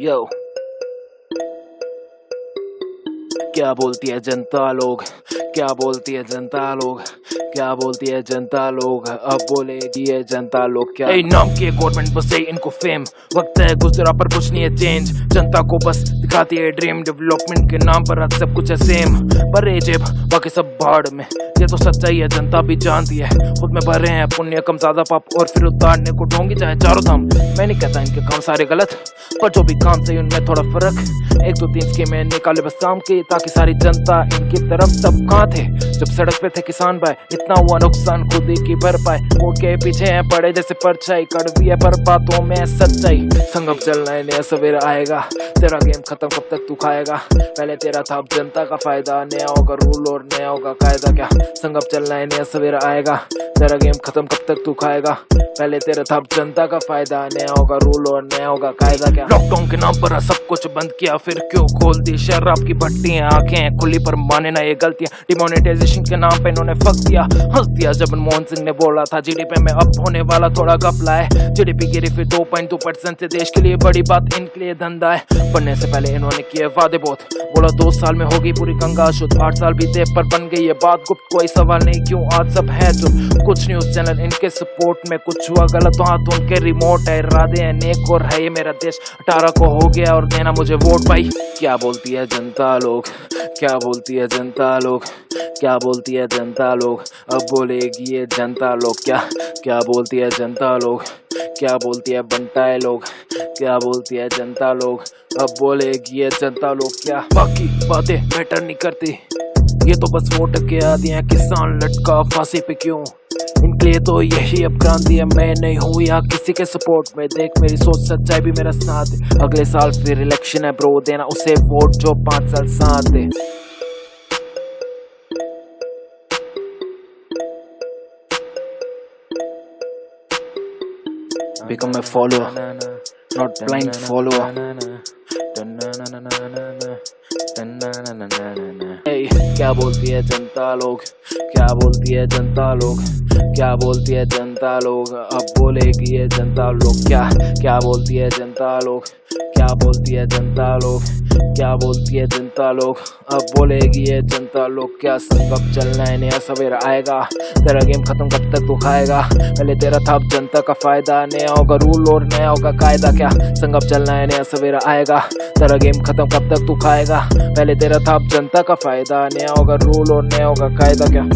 यो क्या बोलती है जनता लोग? क्या बोलती है जनता लोग? क्या बोलती है जनता लोग? अब बोलेगी ये जनता लोग क्या? ए, नाम की गवर्नमेंट बस है इनको फेम वक्त है गुजरा पर कुछ नहीं है चेंज जनता को बस दिखाती है ड्रीम डेवलपमेंट के नाम पर आज सब कुछ है सेम पर जेब बाकी सब बाढ़ में। ये तो सच्चाई है जनता भी जानती है। खुद में भरे हैं पुण्य कम ज़्यादा पाप और फिर उतारने को ढोंगी चाहे चारों धाम। मैं नहीं कहता इनके काम सारे गलत पर जो भी काम सही उनमें थोड़ा फ़र्क एक दो तीन स्कीमें निकाले बस शाम के ताकि सारी जनता इनकी तरफ़ तब कहाँ थे जब सड़क पे थे किसान भाई इतना हुआ नुकसान खुद ही की भरपाई। वो के पीछे है पड़े जैसे परछाई। कड़वी है पर बातों में सच्चाई। संगम चलना है, नया सवेरा आएगा। तेरा गेम खत्म कब तक तू खाएगा? पहले तेरा था, अब जनता का फ़ायदा। नया होगा रूल और नया होगा, कायदा क्या? संगम चलना है, नया सवेरा आएगा। तेरा गेम खत्म कब तक तू खाएगा? पहले तेरा था जनता का फ़ायदा। नया होगा रूल और नया होगा कायदा क्या? लॉकडाउन के नाम पर सब कुछ बंद किया, फिर क्यों खोल दी? शराब की भट्टी आँखें खुली पर माने ना ये गलतियाँ। डिमोनेटाइजेशन के नाम पे इन्होंने फक दिया हंस दिया जब मनमोहन सिंह ने बोला था जीडीपी में अब होने वाला थोड़ा गपला है जीडीपी गिरी फिर दो पॉइंट दो परसेंट से देश के लिए बड़ी बात, इनके लिए धंधा है। बनने से पहले इन्होंने किए वादे बहुत। बोला दो साल में होगी पूरी गंगा शुद्ध। आठ साल बीते पर बन गई ये बात गुप्त। कोई सवाल नहीं, क्यों आज सब है तो कुछ न्यूज़ चैनल, इनके सपोर्ट में कुछ हुआ गलत तो हाथ उनके रिमोट है। इरादे हैं, नेक और है ये मेरा देश। अठारह को हो गया और देना मुझे वोट भाई। क्या बोलती है जनता लोग? क्या बोलती है जनता लोग? क्या बोलती है जनता लोग? अब बोलेगी ये जनता लोग क्या? क्या बोलती है जनता लोग? क्या बोलती है बनता है लोग? क्या बोलती है जनता लोग? अब बोलेगी ये जनता लोग क्या? बाकी बातें मैटर नहीं करती। ये तो बस वोट के आदि हैं, किसान लटका फांसी पे क्यों? लिए तो यही अब क्रांति है मैं नहीं हूँ यहाँ किसी के सपोर्ट में देख मेरी सोच सच्चाई भी मेरा साथ है अगले साल फिर इलेक्शन है ब्रो देना उसे वोट जो पाँच साल साथ है become a follower, not blind follower. क्या बोलती है जनता लोग? क्या बोलती है जनता लोग? क्या बोलती है जनता लोग? अब बोलेगी ये जनता लोग क्या? क्या बोलती है जनता लोग? बोलती है जनता लोग? क्या बोलती है जनता लोग? अब बोलेगी ये जनता लोग, क्या संगम चलना है नया सवेरा आएगा। तेरा गेम खत्म कब तक तू खाएगा पहले तेरा था, अब जनता का फ़ायदा। नया होगा रूल और नया होगा कायदा। क्या संगम चलना है नया सवेरा आएगा? तेरा गेम खत्म कब तक तू खाएगा पहले तेरा था, अब जनता का फ़ायदा। नया होगा रूल और नया होगा कायदा। क्या